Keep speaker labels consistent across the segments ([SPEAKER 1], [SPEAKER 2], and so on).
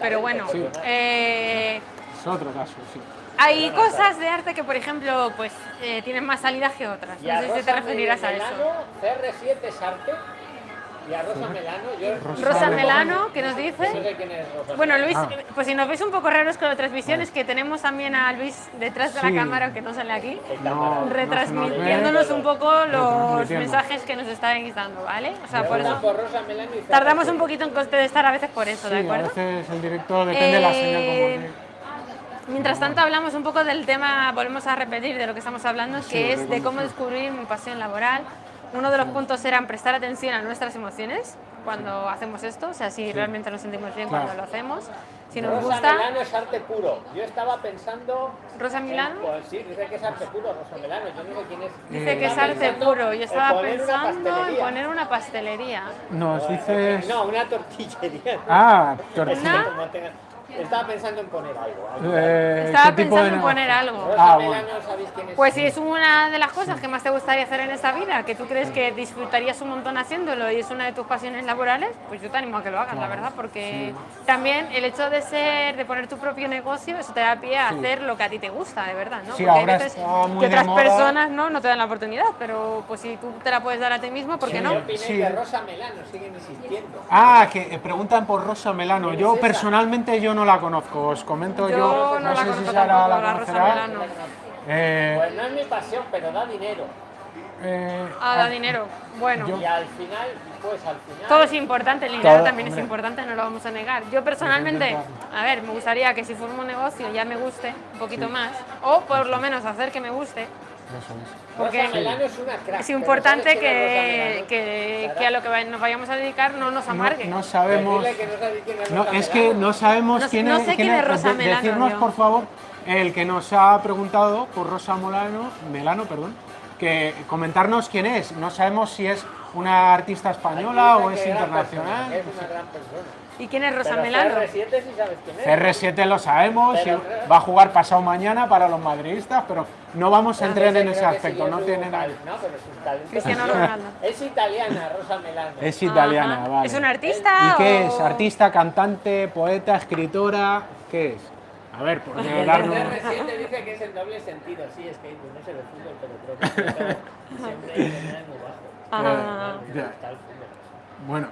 [SPEAKER 1] Pero bueno, eh,
[SPEAKER 2] Es otro caso, sí.
[SPEAKER 1] hay cosas de arte que, por ejemplo, pues eh, tienen más salidas que otras. No sé si te referirás a eso.
[SPEAKER 3] CR7 es arte. Y a Rosa Melano, yo...
[SPEAKER 1] Rosa Melano, ¿qué nos dice?
[SPEAKER 3] No sé quién es Rosa
[SPEAKER 1] Bueno. Luis,
[SPEAKER 2] Ah.
[SPEAKER 1] pues si nos veis un poco raros con otras visiones, que tenemos también a Luis detrás de
[SPEAKER 2] Sí.
[SPEAKER 1] la cámara, aunque no sale aquí,
[SPEAKER 2] No,
[SPEAKER 1] retransmitiéndonos
[SPEAKER 2] no
[SPEAKER 1] un poco los mensajes que nos estáis dando, ¿vale? O sea, por eso
[SPEAKER 3] por Rosa Melano y
[SPEAKER 1] tardamos
[SPEAKER 3] CR7.
[SPEAKER 1] un poquito en contestar a veces por eso,
[SPEAKER 2] Sí,
[SPEAKER 1] ¿de
[SPEAKER 2] a
[SPEAKER 1] acuerdo?
[SPEAKER 2] veces el director depende de la señal
[SPEAKER 1] Eh,
[SPEAKER 2] como que...
[SPEAKER 1] Mientras tanto hablamos un poco del tema, volvemos a repetir de lo que estamos hablando, que
[SPEAKER 2] Sí,
[SPEAKER 1] es
[SPEAKER 2] de
[SPEAKER 1] cómo- descubrir mi pasión laboral. Uno de los puntos eran prestar atención a nuestras emociones cuando hacemos esto, o sea, si realmente nos sentimos bien
[SPEAKER 2] Claro.
[SPEAKER 1] cuando lo hacemos, si nos
[SPEAKER 3] Rosa
[SPEAKER 1] gusta.
[SPEAKER 3] Melano es arte puro. Yo estaba pensando...
[SPEAKER 1] Rosa
[SPEAKER 3] en-
[SPEAKER 1] Milano
[SPEAKER 3] Pues sí, dice que es arte puro, Rosa Melano. Yo no sé quién es.
[SPEAKER 1] dice que es arte puro. Yo
[SPEAKER 3] en
[SPEAKER 1] estaba pensando en poner una pastelería.
[SPEAKER 2] Nos dices...
[SPEAKER 3] No, una tortillería.
[SPEAKER 2] Ah,
[SPEAKER 3] Es
[SPEAKER 2] tortilla.
[SPEAKER 3] Estaba pensando en poner algo. algo.
[SPEAKER 2] Eh,
[SPEAKER 1] Estaba
[SPEAKER 2] ¿qué tipo
[SPEAKER 1] pensando en poner algo.
[SPEAKER 3] Rosa
[SPEAKER 2] Ah,
[SPEAKER 3] Melano,
[SPEAKER 2] bueno.
[SPEAKER 3] ¿sabéis quién es?
[SPEAKER 1] Pues si es una de las cosas que más te gustaría hacer en esta vida, que tú crees que disfrutarías un montón haciéndolo y es una de tus pasiones laborales, pues yo te animo a que lo hagas, la verdad, porque también el hecho de ser, de poner tu propio negocio, eso te da pie a hacer lo que a ti te gusta, de verdad, ¿no?
[SPEAKER 2] Sí,
[SPEAKER 1] porque
[SPEAKER 2] ahora
[SPEAKER 1] hay veces que otras
[SPEAKER 2] moda.
[SPEAKER 1] personas no, no te dan la oportunidad, pero pues si tú te la puedes dar a ti mismo, ¿por qué
[SPEAKER 2] Sí.
[SPEAKER 1] no?
[SPEAKER 3] ¿Qué opináis
[SPEAKER 2] Sí.
[SPEAKER 3] de Rosa Melano? Siguen insistiendo.
[SPEAKER 2] Ah, que preguntan por Rosa Melano.
[SPEAKER 3] ¿Quién
[SPEAKER 2] Yo
[SPEAKER 3] es
[SPEAKER 2] personalmente yo no la conozco. Os comento
[SPEAKER 1] Yo
[SPEAKER 2] yo.
[SPEAKER 1] no la
[SPEAKER 2] sé
[SPEAKER 1] conozco
[SPEAKER 2] si Sara
[SPEAKER 1] tampoco,
[SPEAKER 2] la
[SPEAKER 1] la Rosa
[SPEAKER 2] conocerá.
[SPEAKER 1] Melano.
[SPEAKER 2] Eh,
[SPEAKER 3] Pues no es mi pasión, pero da dinero.
[SPEAKER 2] eh,
[SPEAKER 1] Ah, da dinero. Bueno.
[SPEAKER 2] Yo-
[SPEAKER 3] Y al final, pues al final...
[SPEAKER 1] Todo es importante, el dinero
[SPEAKER 2] Todo,
[SPEAKER 1] también es
[SPEAKER 2] hombre.
[SPEAKER 1] importante, no lo vamos a negar. Yo personalmente, a ver, me gustaría que si formo un negocio ya me guste un poquito más, o por lo menos hacer que me guste,
[SPEAKER 2] eso es.
[SPEAKER 1] porque
[SPEAKER 3] Melano es una crack.
[SPEAKER 1] es importante
[SPEAKER 3] ¿sabes quién es
[SPEAKER 1] que, que, que a lo que nos vayamos a dedicar no nos
[SPEAKER 2] No,
[SPEAKER 1] amargue.
[SPEAKER 2] no sabemos.
[SPEAKER 3] decirle que no es
[SPEAKER 2] No,
[SPEAKER 3] Rosa
[SPEAKER 2] es que no sabemos
[SPEAKER 1] No
[SPEAKER 2] quién
[SPEAKER 1] no
[SPEAKER 2] es.
[SPEAKER 1] sé
[SPEAKER 2] quién
[SPEAKER 1] quién es Rosa Melano,
[SPEAKER 2] Decirnos, por favor, el que nos ha preguntado por Rosa Molano, Melano, perdón, que comentarnos quién es. No sabemos si es una artista española o es internacional.
[SPEAKER 3] persona, Es una gran persona.
[SPEAKER 1] ¿Y quién es Rosa Melano?
[SPEAKER 3] CR7 sí sabes quién es.
[SPEAKER 2] CR7 lo sabemos,
[SPEAKER 3] Pero
[SPEAKER 2] va a jugar pasado mañana para los madridistas, pero no vamos a entrar en ese aspecto,
[SPEAKER 3] sí
[SPEAKER 2] no
[SPEAKER 3] es
[SPEAKER 2] tiene nada.
[SPEAKER 3] No, pero es un talento.
[SPEAKER 1] Cristiano Ronaldo.
[SPEAKER 3] Es italiana, Rosa Melano.
[SPEAKER 2] Es italiana,
[SPEAKER 1] Ajá.
[SPEAKER 2] vale.
[SPEAKER 1] ¿Es un artista?
[SPEAKER 2] ¿Y qué
[SPEAKER 1] o-
[SPEAKER 2] es? ¿Artista, cantante, poeta, escritora? ¿Qué es? A ver, por
[SPEAKER 3] El
[SPEAKER 2] darnos...
[SPEAKER 3] CR7 dice que es en doble sentido. Sí, es que no sé de fútbol, pero creo que todo- siempre hay que muy bajo.
[SPEAKER 1] Ah.
[SPEAKER 3] Gusta el fútbol.
[SPEAKER 2] Bueno.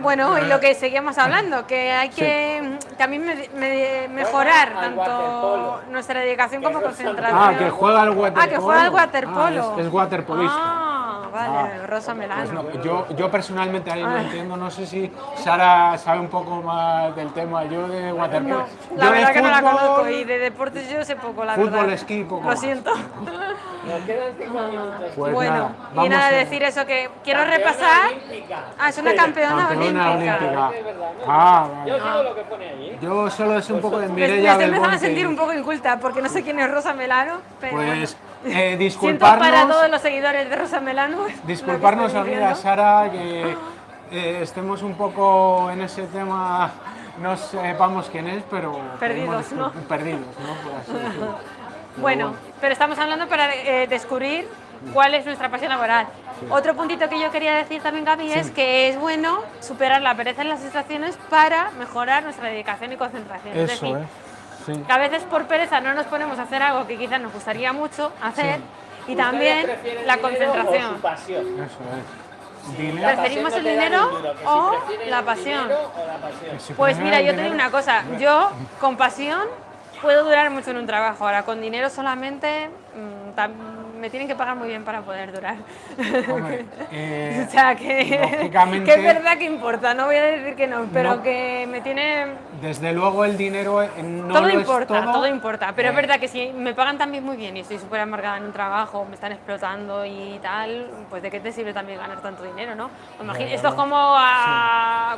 [SPEAKER 1] Bueno, y lo que seguíamos hablando, que hay que también me- me- mejorar tanto nuestra dedicación como concentración.
[SPEAKER 2] ah, que juega al waterpolo.
[SPEAKER 1] Ah, que juega al waterpolo.
[SPEAKER 2] Ah, es, es waterpolista.
[SPEAKER 1] Ah, vale,
[SPEAKER 2] Ah.
[SPEAKER 1] Rosa Melano.
[SPEAKER 2] Pues no, yo, yo personalmente ahí no
[SPEAKER 1] Ah.
[SPEAKER 2] entiendo, no sé si Sara sabe un poco más del tema, yo de waterpolo.
[SPEAKER 1] No,
[SPEAKER 2] Yo
[SPEAKER 1] la
[SPEAKER 2] de
[SPEAKER 1] verdad que no la
[SPEAKER 2] fútbol-
[SPEAKER 1] conozco y de deportes yo sé poco, la
[SPEAKER 2] Fútbol,
[SPEAKER 1] verdad.
[SPEAKER 2] esquí, poco
[SPEAKER 1] Lo siento.
[SPEAKER 3] Nos quedan cinco minutos.
[SPEAKER 2] Pues
[SPEAKER 1] bueno,
[SPEAKER 2] nada,
[SPEAKER 1] y nada,
[SPEAKER 2] a-
[SPEAKER 1] decir eso, que quiero
[SPEAKER 3] Campeona
[SPEAKER 1] repasar.
[SPEAKER 3] olímpica.
[SPEAKER 1] Ah, es una campeona,
[SPEAKER 2] Campeona
[SPEAKER 1] olímpica.
[SPEAKER 2] olímpica.
[SPEAKER 3] Es ¿no?
[SPEAKER 2] Ah, vale.
[SPEAKER 3] Yo digo lo que pone ahí.
[SPEAKER 2] Yo solo sé un poco de
[SPEAKER 1] Me, me
[SPEAKER 2] Mireia
[SPEAKER 1] estoy empezando a sentir un poco inculta porque no sé quién es Rosa Melano, pero
[SPEAKER 2] Pues
[SPEAKER 1] bueno.
[SPEAKER 2] Eh,
[SPEAKER 1] Siento
[SPEAKER 2] disculparnos,
[SPEAKER 1] para todos los seguidores de Rosa Melano.
[SPEAKER 2] disculparnos
[SPEAKER 1] que estoy
[SPEAKER 2] amiga. Sara que eh, estemos un poco en ese tema, no sepamos quién es, pero...
[SPEAKER 1] Perdidos, ¿no?
[SPEAKER 2] Perdidos, ¿no? Por así
[SPEAKER 1] Bueno, pero estamos hablando para eh, descubrir cuál es nuestra pasión laboral. Otro puntito que yo quería decir también, Gaby, es que es bueno superar la pereza en las estaciones para mejorar nuestra dedicación y concentración. es
[SPEAKER 2] Eso,
[SPEAKER 1] decir,
[SPEAKER 2] ¿eh? Sí.
[SPEAKER 1] que a veces por pereza no nos ponemos a hacer algo que quizás nos gustaría mucho hacer y también
[SPEAKER 3] ¿Ustedes prefieren
[SPEAKER 1] la
[SPEAKER 3] O
[SPEAKER 1] concentración.
[SPEAKER 3] su pasión.
[SPEAKER 2] Eso es. Dinero.
[SPEAKER 3] La
[SPEAKER 1] ¿Preferimos
[SPEAKER 3] pasión
[SPEAKER 1] el
[SPEAKER 3] no
[SPEAKER 1] dinero
[SPEAKER 3] duro, si
[SPEAKER 1] o la
[SPEAKER 3] el
[SPEAKER 1] pasión?
[SPEAKER 3] dinero o la pasión.
[SPEAKER 2] Si
[SPEAKER 1] Pues mira, yo te digo una cosa, yo con pasión puedo durar mucho en un trabajo, ahora con dinero solamente mm, tam- me tienen que pagar muy bien para poder durar.
[SPEAKER 2] Hombre, eh,
[SPEAKER 1] o sea que, que es verdad que importa, no voy a decir que no, pero
[SPEAKER 2] No.
[SPEAKER 1] que me tiene...
[SPEAKER 2] Desde luego el dinero eh, no
[SPEAKER 1] todo
[SPEAKER 2] lo
[SPEAKER 1] importa,
[SPEAKER 2] es todo.
[SPEAKER 1] todo importa, pero
[SPEAKER 2] Eh,
[SPEAKER 1] es verdad que si me pagan también muy bien y estoy súper amargada en un trabajo, me están explotando y tal, pues de qué te sirve también ganar tanto dinero, ¿no? Imagina-
[SPEAKER 2] Claro.
[SPEAKER 1] esto es como a...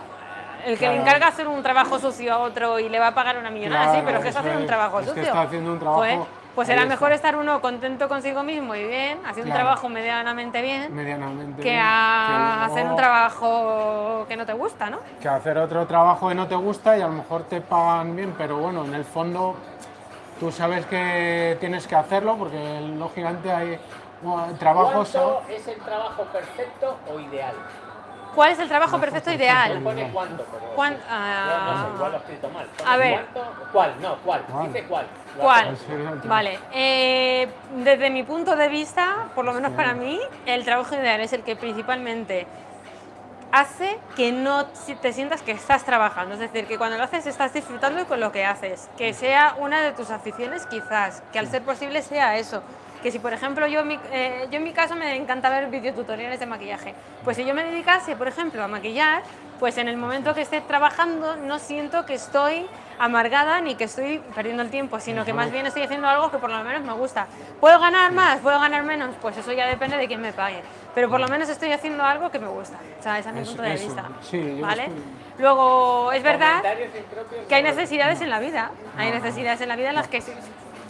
[SPEAKER 1] El que le encarga hacer un trabajo sucio a otro y le va a pagar una millonada, sí, pero es que está haciendo un trabajo
[SPEAKER 2] Es que
[SPEAKER 1] sucio.
[SPEAKER 2] está haciendo un trabajo-
[SPEAKER 1] Pues, pues será mejor estar uno contento consigo mismo y bien, haciendo un trabajo medianamente bien,
[SPEAKER 2] medianamente
[SPEAKER 1] que
[SPEAKER 2] bien,
[SPEAKER 1] a
[SPEAKER 2] que
[SPEAKER 1] hacer un trabajo que no te gusta, ¿no?
[SPEAKER 2] que hacer otro trabajo que no te gusta y a lo mejor te pagan bien, pero bueno, en el fondo tú sabes que tienes que hacerlo porque lógicamente hay bueno, trabajos...
[SPEAKER 3] ¿Cuánto es el trabajo perfecto o ideal?
[SPEAKER 1] ¿Cuál es el trabajo perfecto ideal?
[SPEAKER 3] Pone cuánto, pero...
[SPEAKER 1] ¿Cuán-
[SPEAKER 3] No, no sé,
[SPEAKER 1] ah,
[SPEAKER 3] igual lo he escrito mal. Pone
[SPEAKER 1] a ver.
[SPEAKER 3] cuánto- ¿Cuál? No, ¿cuál?
[SPEAKER 2] ¿Cuál?
[SPEAKER 3] Dice cuál.
[SPEAKER 1] ¿Cuál? Vale, eh, desde mi punto de vista, por lo menos para mí, el trabajo ideal es el que principalmente hace que no te sientas que estás trabajando, es decir, que cuando lo haces estás disfrutando con lo que haces, que sea una de tus aficiones quizás, que al ser posible sea eso. Que si, por ejemplo, yo en mi, eh, yo en mi caso me encanta ver videotutoriales de maquillaje, pues si yo me dedicase, por ejemplo, a maquillar, pues en el momento que esté trabajando no siento que estoy amargada ni que estoy perdiendo el tiempo, sino que más bien estoy haciendo algo que por lo menos me gusta. ¿Puedo ganar más? ¿Puedo ganar menos? Pues eso ya depende de quién me pague. Pero por lo menos estoy haciendo algo que me gusta. O sea, ese es mi
[SPEAKER 2] Eso-
[SPEAKER 1] punto de
[SPEAKER 2] eso,
[SPEAKER 1] vista.
[SPEAKER 2] sí, yo
[SPEAKER 1] ¿Vale?
[SPEAKER 2] estoy-
[SPEAKER 1] Luego, es verdad que hay necesidades en la vida. Hay necesidades en la vida en las que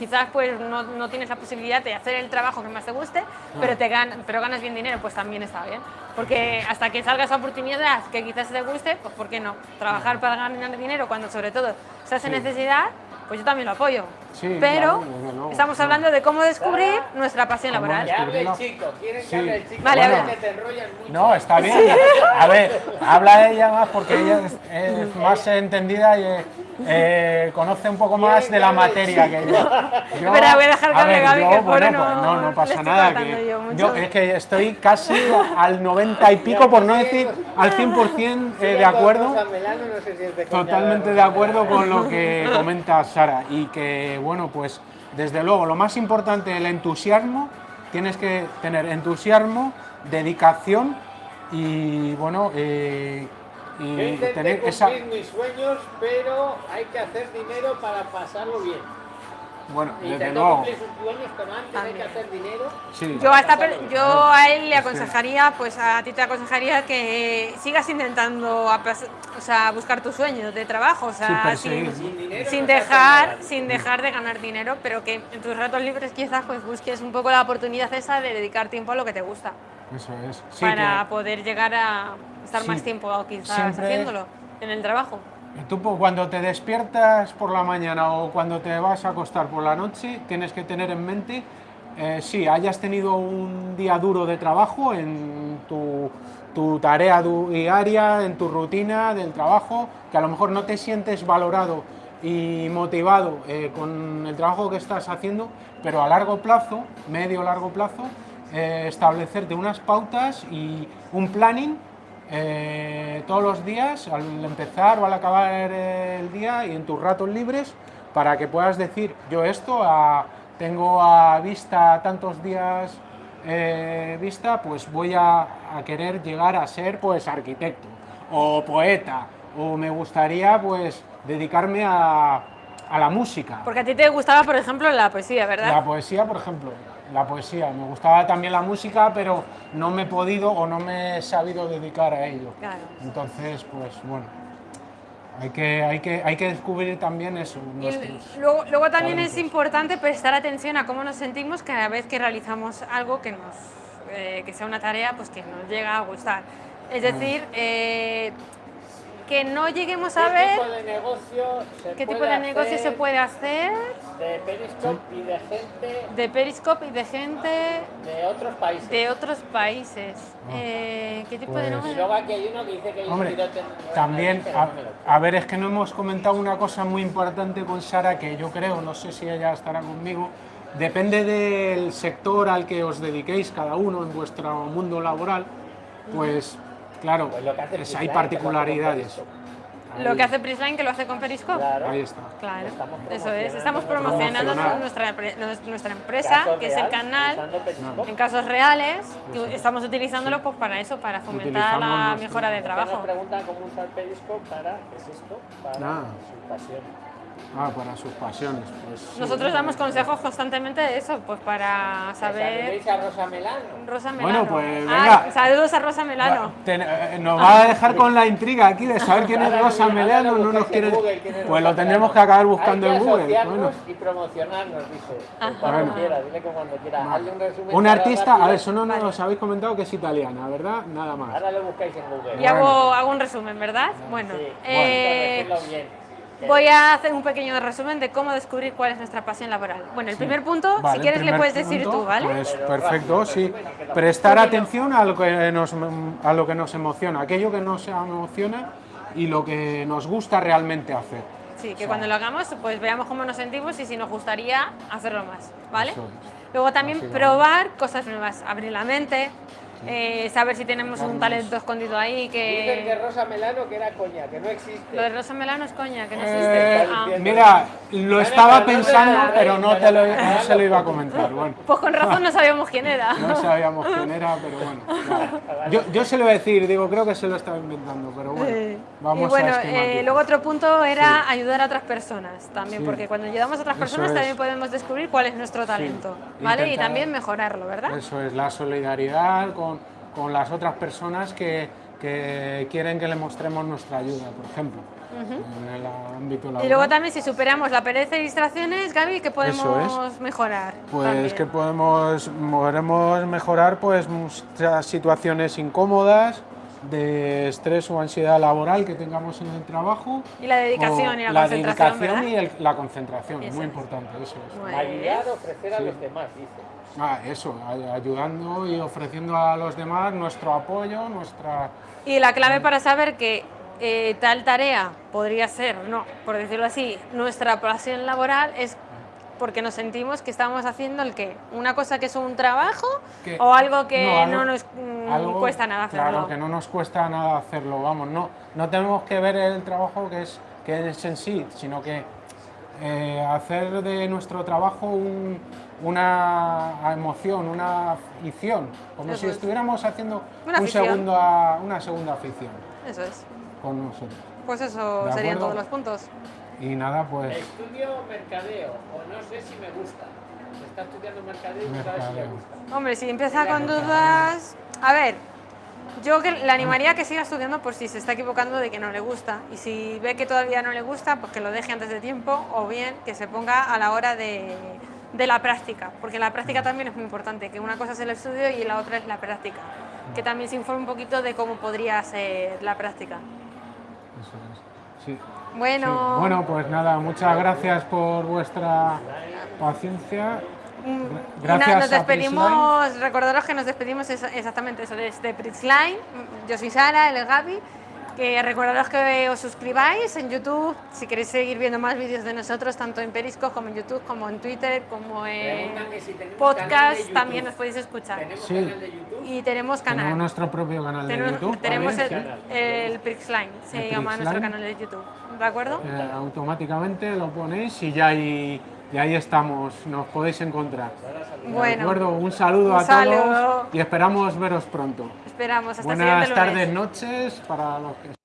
[SPEAKER 1] quizás pues no, no tienes la posibilidad de hacer el trabajo que más te guste, pero, te gan pero ganas bien dinero, pues también está bien. Porque hasta que salga esa oportunidad que quizás te guste, pues ¿por qué no? Trabajar para ganar dinero cuando sobre todo se hace necesidad, pues yo también lo apoyo.
[SPEAKER 2] Sí,
[SPEAKER 1] pero
[SPEAKER 2] claro,
[SPEAKER 1] estamos hablando de cómo descubrir nuestra pasión
[SPEAKER 2] ¿Cómo
[SPEAKER 1] laboral.
[SPEAKER 3] Que hable el chico, quieren que hable el chico.
[SPEAKER 1] Vale, habla.
[SPEAKER 3] te enrollan mucho.
[SPEAKER 2] No, está bien. A ver, habla ella más porque ella es, es más entendida y eh, conoce un poco más de la materia que yo. Yo-
[SPEAKER 1] Espera, voy a dejar que hable
[SPEAKER 2] ver,
[SPEAKER 1] Gaby,
[SPEAKER 2] yo,
[SPEAKER 1] que
[SPEAKER 2] bueno, pues
[SPEAKER 1] no-
[SPEAKER 2] no, no pasa
[SPEAKER 1] estoy
[SPEAKER 2] nada. Que
[SPEAKER 1] yo
[SPEAKER 2] es que estoy casi al 90 y pico, por no decir al 100% eh, de acuerdo. Totalmente de acuerdo con lo que comenta Sara y que, bueno, pues desde luego lo más importante, el entusiasmo, tienes que tener entusiasmo, dedicación y, bueno, eh, y
[SPEAKER 3] intenté
[SPEAKER 2] tener
[SPEAKER 3] cumplir
[SPEAKER 2] esa...
[SPEAKER 3] mis sueños, pero hay que hacer dinero para pasarlo bien.
[SPEAKER 2] Bueno, desde
[SPEAKER 3] Intentó
[SPEAKER 2] luego,
[SPEAKER 3] cumplir sus sueños, pero antes hay que hacer dinero.
[SPEAKER 2] sí.
[SPEAKER 1] Yo a, esta per- yo a él le aconsejaría, pues a ti te aconsejaría que sigas intentando o sea, buscar tus sueños de trabajo, o sea, sin,
[SPEAKER 3] Sin dinero
[SPEAKER 1] sin dejar, sin dejar de ganar dinero, pero que en tus ratos libres quizás pues busques un poco la oportunidad esa de dedicar tiempo a lo que te gusta,
[SPEAKER 2] Eso es. Sí,
[SPEAKER 1] para
[SPEAKER 2] que-
[SPEAKER 1] poder llegar a estar
[SPEAKER 2] Sí.
[SPEAKER 1] más tiempo quizás
[SPEAKER 2] Siempre-
[SPEAKER 1] haciéndolo en el trabajo.
[SPEAKER 2] Tú po- cuando te despiertas por la mañana o cuando te vas a acostar por la noche, tienes que tener en mente, eh, si hayas tenido un día duro de trabajo en tu, tu tarea diaria, en tu rutina del trabajo, que a lo mejor no te sientes valorado y motivado eh, con el trabajo que estás haciendo, pero a largo plazo, medio largo plazo, eh, establecerte unas pautas y un planning eh, todos los días, al empezar o al acabar el día y en tus ratos libres, para que puedas decir, yo esto a- tengo a vista tantos días eh, vista, pues voy a, a querer llegar a ser pues arquitecto o poeta, o me gustaría pues dedicarme a, a la música.
[SPEAKER 1] Porque a ti te gustaba, por ejemplo, la poesía, ¿verdad?
[SPEAKER 2] La poesía, por ejemplo, la poesía. Me gustaba también la música, pero no me he podido o no me he sabido dedicar a ello.
[SPEAKER 1] Claro.
[SPEAKER 2] Entonces, pues bueno, hay que, hay que, hay que descubrir también eso.
[SPEAKER 1] Y luego, luego también es
[SPEAKER 2] talentos.
[SPEAKER 1] importante prestar atención a cómo nos sentimos cada vez que realizamos algo que, nos, eh, que sea una tarea pues, que nos llega a gustar. Es decir, eh, que no lleguemos a
[SPEAKER 3] ¿Qué
[SPEAKER 1] ver
[SPEAKER 3] tipo de negocio se
[SPEAKER 1] qué tipo de negocio se puede hacer
[SPEAKER 3] De Periscope y de gente
[SPEAKER 1] de Periscope y de gente
[SPEAKER 3] de otros países.
[SPEAKER 1] de otros países. Eh, ¿Qué tipo de
[SPEAKER 2] Pues-
[SPEAKER 3] Y
[SPEAKER 1] negocio?
[SPEAKER 3] luego aquí hay uno que dice que hay un
[SPEAKER 2] Hombre, también, a, a ver, es que no hemos comentado una cosa muy importante con Sara, que yo creo, no sé si ella estará conmigo, depende del sector al que os dediquéis cada uno en vuestro mundo laboral, pues claro,
[SPEAKER 3] Pues lo que hace
[SPEAKER 2] es-
[SPEAKER 3] Prisline,
[SPEAKER 2] hay particularidades.
[SPEAKER 1] Lo que hace Prisline que lo hace con Periscope.
[SPEAKER 3] Claro.
[SPEAKER 2] Ahí está.
[SPEAKER 1] Claro, eso es. Estamos promocionando nuestra, nuestra empresa,
[SPEAKER 3] Caso
[SPEAKER 1] que es el canal. En casos reales, que estamos utilizándolo pues, para eso, para fomentar la mejora de trabajo.
[SPEAKER 3] Nos preguntan cómo usar Periscope para, ¿qué es esto? Para
[SPEAKER 2] Ah. Ah, para sus pasiones. Pues, sí.
[SPEAKER 1] Nosotros damos consejos constantemente de eso, pues para saber.
[SPEAKER 3] ¿Sabéis a Rosa Melano?
[SPEAKER 1] Rosa Melano.
[SPEAKER 2] Bueno, pues,
[SPEAKER 1] Ay,
[SPEAKER 2] venga.
[SPEAKER 1] saludos a Rosa Melano.
[SPEAKER 2] Ten- eh, nos va a dejar con la intriga aquí de saber quién es Rosa Melano, no nos quiere.
[SPEAKER 3] Google, quién es
[SPEAKER 2] Pues
[SPEAKER 3] Rosa
[SPEAKER 2] lo tendremos
[SPEAKER 3] Melano.
[SPEAKER 2] que acabar buscando
[SPEAKER 3] Hay
[SPEAKER 2] en Google. Bueno.
[SPEAKER 3] y promocionarnos, dice. Cuando
[SPEAKER 2] Bueno.
[SPEAKER 3] quiera, dile que cuando quiera. Hazle un resumen.
[SPEAKER 2] Un artista, a ver, eso no nos habéis comentado que es italiana, ¿verdad? Nada más.
[SPEAKER 3] Ahora lo buscáis en Google.
[SPEAKER 1] Y hago, hago un resumen, ¿verdad? Bueno,
[SPEAKER 3] Sí,
[SPEAKER 1] eh,
[SPEAKER 3] bueno, decirlo bien.
[SPEAKER 1] Voy a hacer un pequeño resumen de cómo descubrir cuál es nuestra pasión laboral. Bueno, el primer punto,
[SPEAKER 2] Vale,
[SPEAKER 1] si quieres, le puedes decir
[SPEAKER 2] punto,
[SPEAKER 1] tú, ¿vale?
[SPEAKER 2] Pues perfecto, sí. Prestar atención a lo, que nos, a lo que nos emociona, aquello que nos emociona y lo que nos gusta realmente hacer.
[SPEAKER 1] Sí, que cuando lo hagamos, pues veamos cómo nos sentimos y si nos gustaría hacerlo más, ¿vale? Luego también probar cosas nuevas, abrir la mente, eh, saber si tenemos un talento escondido ahí
[SPEAKER 3] Dicen que
[SPEAKER 1] que...
[SPEAKER 3] Rosa Melano que era coña, que no existe.
[SPEAKER 1] Lo de Rosa Melano es coña, que no
[SPEAKER 2] Eh,
[SPEAKER 1] existe. Ah.
[SPEAKER 2] mira, lo
[SPEAKER 3] Vale,
[SPEAKER 2] estaba pensando, pero no, te lo,
[SPEAKER 3] no
[SPEAKER 2] se lo iba a comentar. Bueno,
[SPEAKER 1] Pues con razón no sabíamos quién era.
[SPEAKER 2] no sabíamos quién era, pero bueno. vale. Yo, yo se lo iba a decir, digo, creo que se lo estaba inventando, pero bueno,
[SPEAKER 1] Sí.
[SPEAKER 2] vamos
[SPEAKER 1] y bueno,
[SPEAKER 2] a
[SPEAKER 1] eh, luego otro punto era ayudar a otras personas también,
[SPEAKER 2] Sí.
[SPEAKER 1] porque cuando ayudamos a otras
[SPEAKER 2] Eso
[SPEAKER 1] personas
[SPEAKER 2] es.
[SPEAKER 1] también podemos descubrir cuál es nuestro talento, ¿vale? Y
[SPEAKER 2] Intentar-
[SPEAKER 1] también mejorarlo, ¿verdad?
[SPEAKER 2] Eso es, la solidaridad con, con las otras personas que, que quieren que le mostremos nuestra ayuda, por ejemplo, en el ámbito laboral.
[SPEAKER 1] Y luego también si superamos la pereza y distracciones, Gaby, ¿qué podemos mejorar?
[SPEAKER 2] Pues
[SPEAKER 1] también?
[SPEAKER 2] que podemos, podremos mejorar pues muchas situaciones incómodas de estrés o ansiedad laboral que tengamos en el trabajo.
[SPEAKER 1] Y la dedicación y la,
[SPEAKER 2] la
[SPEAKER 1] concentración,
[SPEAKER 2] dedicación
[SPEAKER 1] ¿verdad?
[SPEAKER 2] y el- la concentración,
[SPEAKER 1] Eso
[SPEAKER 2] muy
[SPEAKER 1] es.
[SPEAKER 2] importante eso es.
[SPEAKER 3] Ayudar a ofrecer a los demás, dice.
[SPEAKER 2] Ah, eso, ay- ayudando y ofreciendo a los demás nuestro apoyo, nuestra...
[SPEAKER 1] Y la clave para saber que eh, tal tarea podría ser, no, por decirlo así, nuestra pasión laboral es porque nos sentimos que estamos haciendo el qué, una cosa que es un trabajo
[SPEAKER 2] que-
[SPEAKER 1] o algo que no,
[SPEAKER 2] algo-
[SPEAKER 1] nos
[SPEAKER 2] algo,
[SPEAKER 1] cuesta nada hacerlo.
[SPEAKER 2] Claro, que no nos cuesta nada hacerlo, vamos, no, no tenemos que ver el trabajo que es, que es en sí, sino que eh, hacer de nuestro trabajo un- una emoción, una afición, como
[SPEAKER 1] Eso
[SPEAKER 2] si
[SPEAKER 1] es.
[SPEAKER 2] estuviéramos haciendo
[SPEAKER 1] Una
[SPEAKER 2] un segundo a- una segunda afición
[SPEAKER 1] Eso es.
[SPEAKER 2] con nosotros.
[SPEAKER 1] Pues eso
[SPEAKER 2] ¿De
[SPEAKER 1] serían todos los puntos.
[SPEAKER 2] Y nada, pues
[SPEAKER 3] Estudio mercadeo, o no sé si me gusta. Está estudiando mercadeo y no sabe si
[SPEAKER 2] Mercadeo.
[SPEAKER 3] gusta.
[SPEAKER 1] Hombre, si empieza con dudas... A ver, yo que le animaría a que siga estudiando por si se está equivocando de que no le gusta. Y si ve que todavía no le gusta, pues que lo deje antes de tiempo o bien que se ponga a la hora de, de la práctica. Porque la práctica también es muy importante, que una cosa es el estudio y la otra es la práctica. Que también se informe un poquito de cómo podría ser la práctica.
[SPEAKER 2] eso es. Sí.
[SPEAKER 1] Bueno,
[SPEAKER 2] Sí. Bueno, pues nada, muchas gracias por vuestra paciencia. Gracias
[SPEAKER 1] nos
[SPEAKER 2] a
[SPEAKER 1] despedimos, recordaros que nos despedimos es- exactamente eso, desde Prixline. Yo soy Sara, él es Gaby. Que recordaros que os suscribáis en YouTube si queréis seguir viendo más vídeos de nosotros, tanto en Periscope como en YouTube, como en Twitter, como en
[SPEAKER 3] si tenemos canal de
[SPEAKER 1] podcast,
[SPEAKER 3] YouTube.
[SPEAKER 1] también nos podéis escuchar.
[SPEAKER 3] ¿Tenemos
[SPEAKER 2] Sí.
[SPEAKER 3] canal de YouTube?
[SPEAKER 1] Y tenemos
[SPEAKER 2] Tenemos
[SPEAKER 1] canal.
[SPEAKER 2] nuestro propio canal de
[SPEAKER 1] Tenemos,
[SPEAKER 2] YouTube.
[SPEAKER 1] tenemos el, el Prixline, se
[SPEAKER 2] El
[SPEAKER 1] llama nuestro canal de YouTube. ¿De acuerdo?
[SPEAKER 2] Eh, automáticamente lo ponéis y ya ahí, y ahí estamos, nos podéis encontrar. ¿De
[SPEAKER 1] Bueno,
[SPEAKER 2] acuerdo? Un saludo
[SPEAKER 1] un
[SPEAKER 2] a
[SPEAKER 1] saludo.
[SPEAKER 2] todos y esperamos veros pronto.
[SPEAKER 1] esperamos hasta
[SPEAKER 2] Buenas
[SPEAKER 1] lunes.
[SPEAKER 2] tardes, noches para los que